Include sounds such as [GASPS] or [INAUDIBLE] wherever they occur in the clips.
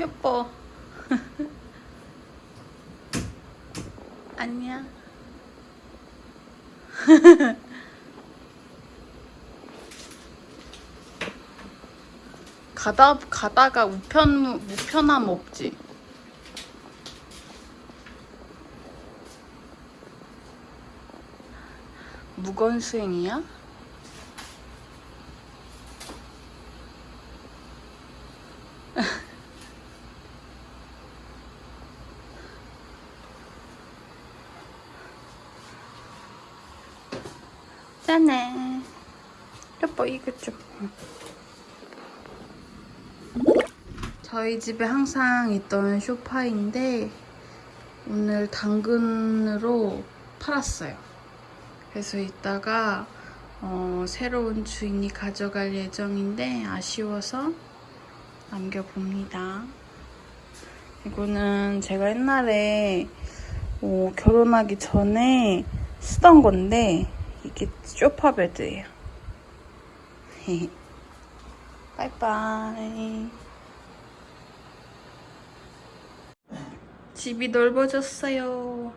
예뻐. [LAUGHS] 안녕. [LAUGHS] 가다 가다가 우편 우편함 없지. 무건 수행이야? 짠해. 예뻐 이거 좀. 저희 집에 항상 있던 쇼파인데 오늘 당근으로 팔았어요. 그래서 이따가 어, 새로운 주인이 가져갈 예정인데 아쉬워서 남겨봅니다. 이거는 제가 옛날에 어, 결혼하기 전에 쓰던 건데 이게 쇼파 베드예요. [LAUGHS] 바이바이. 집이 넓어졌어요.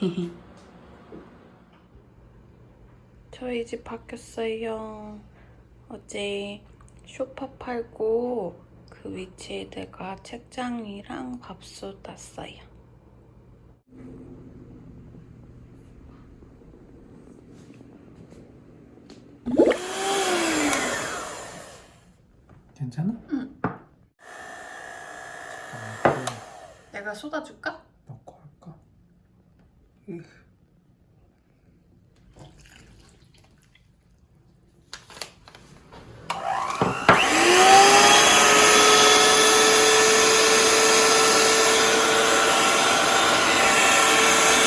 [LAUGHS] 저희 집 바뀌었어요. 어제 쇼파 팔고 그 위치에다가 책장이랑 밥솥 놨어요. 괜찮아? 응. 잠깐만 내가 쏟아줄까? 넣고 할까?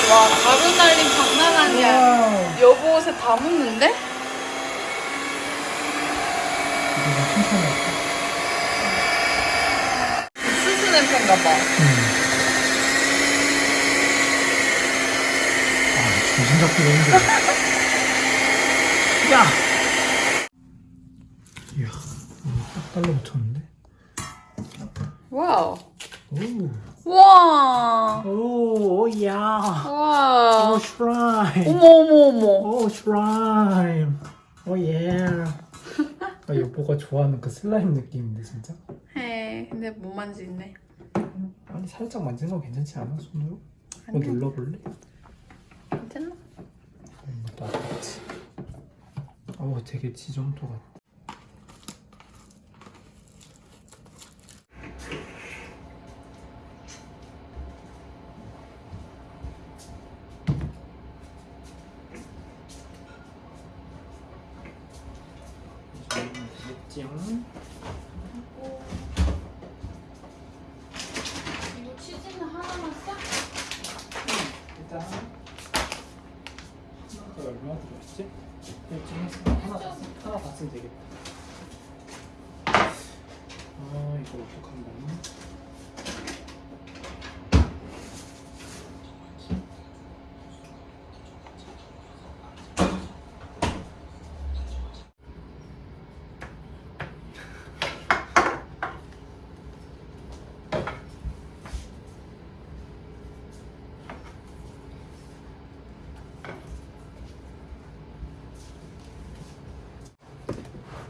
와 가루 날림 장난 아니야. 여보 옷에 다 묻는데? 이거 천천히 할까? 수수 냄새인가 봐. 응. 아, 정신 잡기가 힘들어. 야! 이야, 딱 달라붙었는데? 와우. 오, 와. 오, 오, 야. 와. 오, 슬라임. 어머 어머 어머. 오, 슬라임. Oh, yeah. [LAUGHS] 아, 여보가 좋아하는 그 슬라임 느낌인데, 진짜? 해. 근데 못 만지네. 아니, 살짝 만지는 건 괜찮지 않아? 손으로? 뭐 아니야. 눌러볼래? 괜찮나? 이것도 아깝지. 어, 되게 지점토 같아. 되겠지? 이거 치즈는 하나만 써? 일단 하나가 얼마 들었지? 이쯤 해서 하나 하나 다 쓰면 되겠다. 아 이거 어떡한다.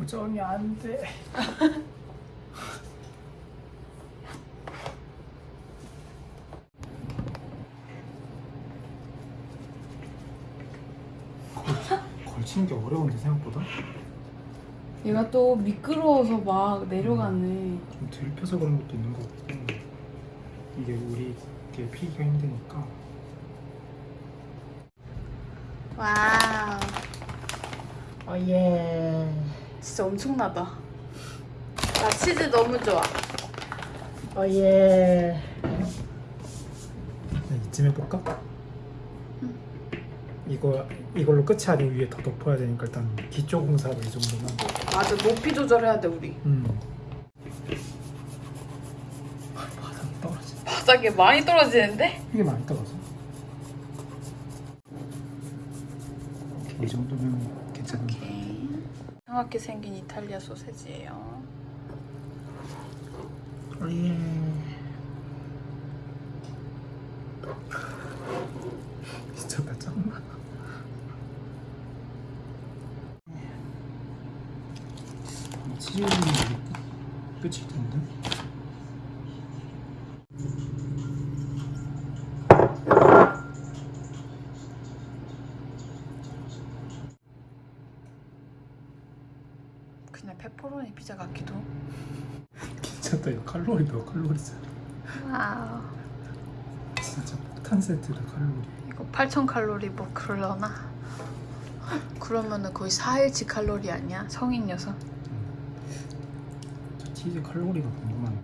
정이 안 돼. 걸- 걸치는 게 어려운데 생각보다 얘가 또 미끄러워서 막 내려가네. 좀 들펴서 그런 것도 있는 것 같고 이게 우리 게 피기가 힘드니까 와우. Oh yeah 진짜 엄청나다. 나 치즈 너무 좋아. Oh yeah 이쯤 해볼까? 이거 이걸로 끝이 아니고 위에 더 덮어야 되니까 일단 기초 공사로 이 정도만 맞아, 높이 조절해야 돼, 우리. 음. 바닥 떨어지. 바닥에 많이 떨어지는데? 이게 많이 떨어져. 이 정도면 이. 이상하게 생긴 이탈리아 소세지예요. 예. 미쳤다 짱나. 치즈는 끝일 텐데. 피자 같기도. [LAUGHS] 미쳤다 이거 칼로리 몇 칼로리 짜 와우. 진짜 폭탄 세트다 칼로리. 이거 8,000칼로리 뭐 그럴려나? 그러면은 거의 4일치 칼로리 아니야? 성인 여성. 저 치즈 칼로리가 궁금하네.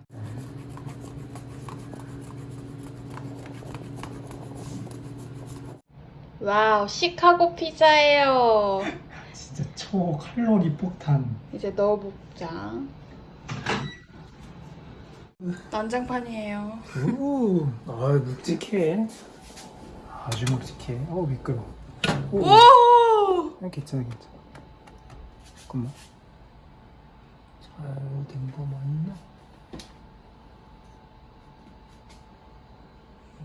와우, 시카고 피자예요. [LAUGHS] 진짜 초칼로리 폭탄. 이제 넣어 보자. 난장판이에요. 오, 아 묵직해. 아주 묵직해. 어 미끄러. 오, 오! 아, 괜찮아 괜찮아. 잠깐만. 잘된 거 맞나?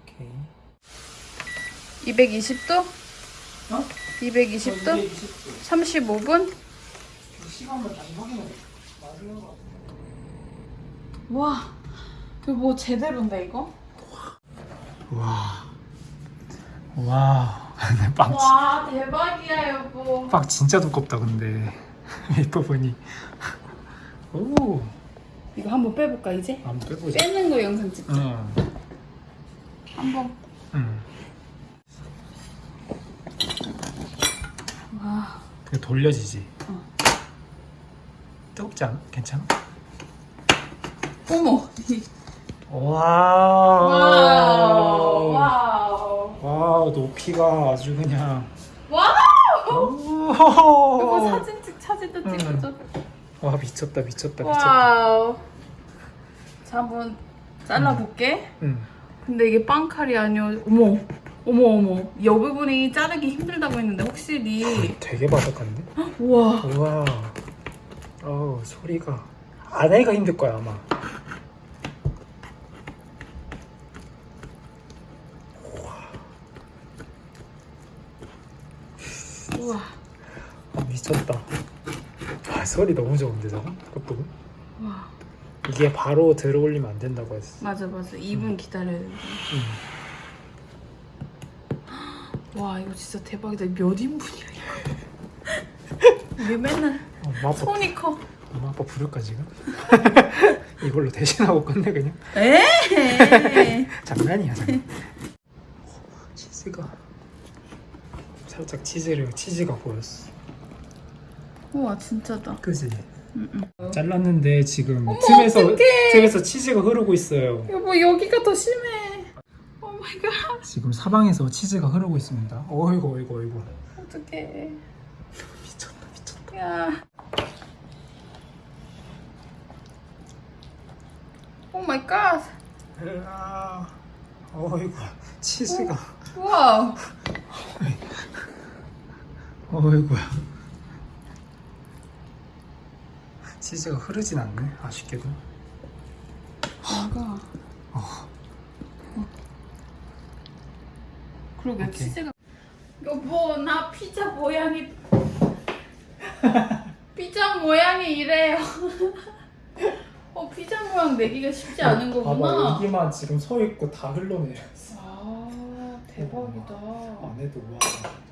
오케이. 220도? 어? 220도? 35분? 시간만 잘 확인해. 와, 이거 뭐 제대로인데 이거? 와. 와. [LAUGHS] 빵, 진- 와, 대박이야 여보. 빵 진짜 두껍다 근데 [LAUGHS] 이뻐 보니. 오. 이거 한번 빼볼까 이제? 한번 빼보자. 빼는 거 영상 찍자. 응. 한번. 응. 와, 돌려지지. 어. 않아? 괜찮아? 어머. 와우. 와우. 와우. 와우, 높이가 아주 그냥. 와우. 오. 여보 사진 찍 사진도 응. 찍어줘. 와 미쳤다 미쳤다 미쳤다. 와우. 자 한번 잘라볼게. 응. 근데 이게 빵칼이 아니어. 어머. 어머 어머. 이 부분이 자르기 힘들다고 했는데 확실히. 되게 바삭한데? 우와. 우와. 어우 소리가 아내가 힘들 거야 아마. 우와. 아, 미쳤다. 아 소리 너무 좋은데 저거? 끝부분? 와. 이게 바로 들어올리면 안 된다고 했어. 맞아 맞아. 2분 기다려야 돼. 응. [GASPS] 와 이거 진짜 대박이다. 몇 인분이야 이거. [LAUGHS] 우리 맨날 어, 엄마 아빠, 손이 커. 엄마 아빠 부를까 지금? [LAUGHS] 이걸로 대신하고 끝내 그냥. 에? [LAUGHS] 장난이야 장난. 치즈가 살짝 치즈를 치즈가 보였어. 우와 진짜다. 그지? 응, 잘랐는데 지금 틈에서 어떡해. 틈에서 치즈가 흐르고 있어요. 여보 여기가 더 심해. Oh my god. 지금 사방에서 치즈가 흐르고 있습니다. 어이구 어이구 어이구. 어떡해. 미쳤다 미쳤다. 야. Oh my god. 으아, 어이구 치즈가 우와. 어이구야. 치즈가 흐르진 않네 아쉽게도. 뭔가. 어. 그러게 오케이. 치즈가. 여보 나 피자 모양이. [LAUGHS] 피자 모양이 이래요. [LAUGHS] 어 피자 모양 내기가 쉽지 않은 봐봐 거구나. 여기만 지금 서 있고 다 흘러내렸어. 아 대박이다. 안에도 와.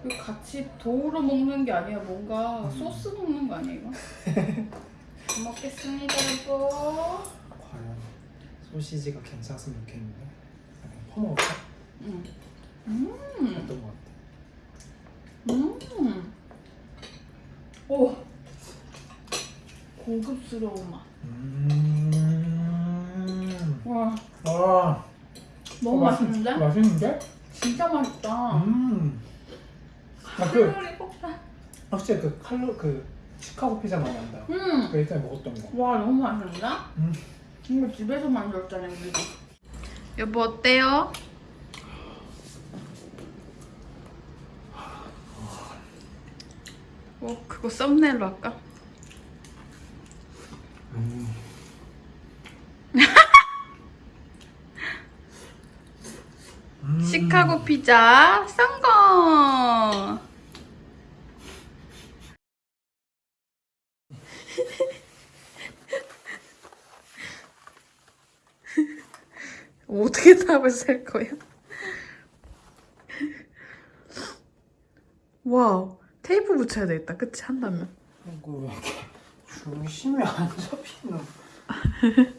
이거 같이 도우로 먹는 게 아니야 뭔가 음. 소스 먹는 거 아니야 이거? 잘 [LAUGHS] 먹겠습니다 여보. 과연 소시지가 괜찮았으면 좋겠는데. 그냥 퍼먹을까? 음. 음. 어떤 거 같아? 음. 오. 고급스러운 맛. 음. 와 와. 너무 어, 맛있- 맛있는데? 맛있는데? 진짜 맛있다. 음. 아, 그 칼로리 폭탄. 확실히 그 칼로 그 시카고 피자 맛 난다. 음. 그 예전에 먹었던 거. 와 너무 맛있는데? 음. 이거 집에서 만들었잖아 우리가. 여보 어때요? 뭐 그거 썸네일로 할까? 음. [LAUGHS] 시카고 피자 성공! [LAUGHS] 어떻게 답을 쓸 거야? [LAUGHS] 와우 테이프 붙여야 되겠다. 그치? 한다면. 이거 왜 이렇게 중심이 안 잡히노? [LAUGHS]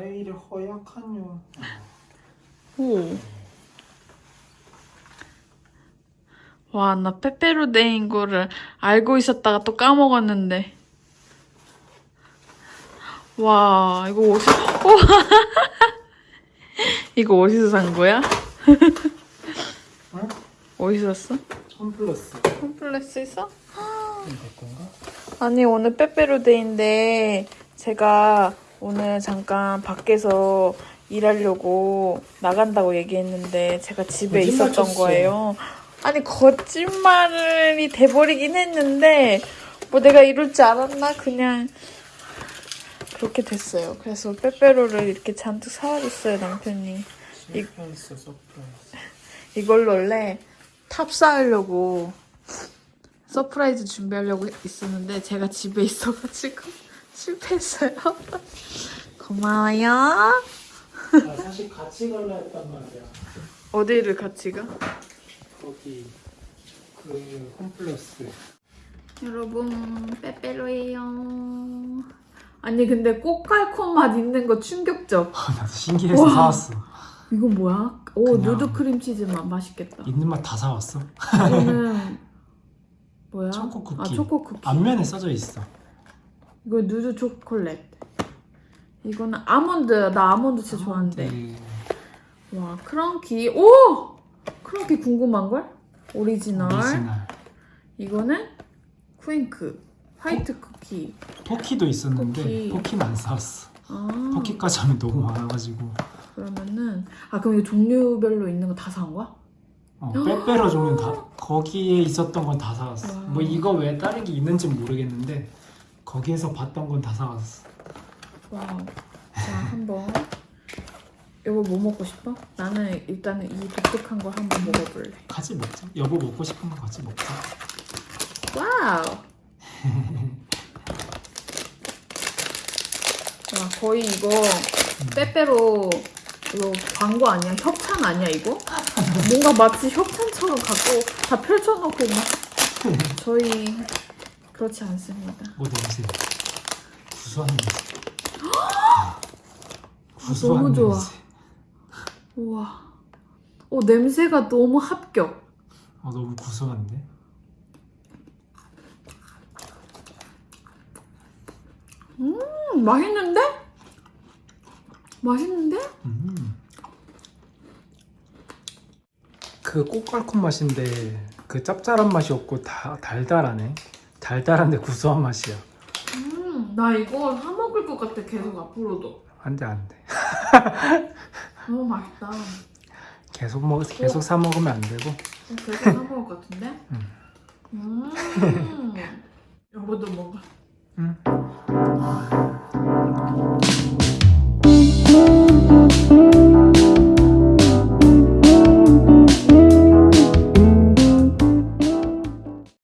왜 이리 허약하뇨? 오. 와, 나 빼빼로데이인 거를 알고 있었다가 또 까먹었는데. 와, 이거 어디서, 와. [LAUGHS] 이거 어디서 산 거야? [LAUGHS] 응? 어디서 샀어? 홈플러스 홈플러스에서? 될 건가? 아니 오늘 빼빼로데이인데 제가 오늘 잠깐 밖에서 일하려고 나간다고 얘기했는데 제가 집에 있었던 쳤어. 거예요. 아니 거짓말이 돼버리긴 했는데 뭐 내가 이럴 줄 알았나 그냥 그렇게 됐어요. 그래서 빼빼로를 이렇게 잔뜩 사와줬어요 남편이. Surprise [LAUGHS] 이걸로 원래 탑 쌓으려고 surprise 준비하려고 있었는데 제가 집에 있어가지고 [LAUGHS] 실패했어요. [LAUGHS] 고마워요. 나 사실 같이 갈라 했단 말이야 어디를 같이 가? 거기 그 홈플러스 여러분 빼빼로예요. 아니 근데 꼬깔콘 맛 있는 거 충격적. 나도 신기해서 와. 사왔어 이건 뭐야? 오 그냥- 누드 크림치즈 맛 맛있겠다. 있는 맛 다 사왔어 이거는 [LAUGHS] 뭐야? 초코 쿠키. 아 초코 쿠키. 앞면에 써져 있어 이거 누드 초콜릿. 이거는 아몬드. 나 아몬드 진짜 좋아하는데. 네. 와 크런키. 오! 크런키 궁금한 걸? 오리지널. 오리지널 이거는 쿠앤크. 화이트 쿠키. 포키도 있었는데 포키. 포키는 안 사왔어 아. 포키까지 하면 너무 많아가지고 그러면은 아 그럼 이거 종류별로 있는 거다산 거야? 어, 빼빼로 종류는 다 거기에 있었던 건 다 사왔어 와. 뭐 이거 외에 다른 게 있는지 는 모르겠는데 거기에서 봤던 건 다 사왔어 와우. 자 한번. 여보 뭐 먹고 싶어? 나는 일단은 이 독특한 걸 한번 먹어볼래. 같이 먹자 여보 먹고 싶은 거 같이 먹자 Wow. 와 거의 이거 빼빼로 이거 광고 아니야? 협찬 아니야 이거? 뭔가 마치 협찬처럼 갖고 다 펼쳐놓고 막 저희 그렇지 않습니다. 뭐 냄새 구수한 냄새 구수한 너무 좋아. 냄새 우와. 오 냄새가 너무 합격. 어, 너무 구수한데 음 맛있는데? 맛있는데? 음. 그 꽃갈콘 맛인데 그 짭짤한 맛이 없고 다 달달하네 달달한데 구수한 맛이야 음나 이거 사 먹을 것 같아 계속 앞으로도. 안돼 안돼 [LAUGHS] 너무 맛있다. 계속 먹 계속 사 먹으면 안 되고 어, 계속 사 먹을 것 같은데? 음. [LAUGHS] 여보도 먹어. 응.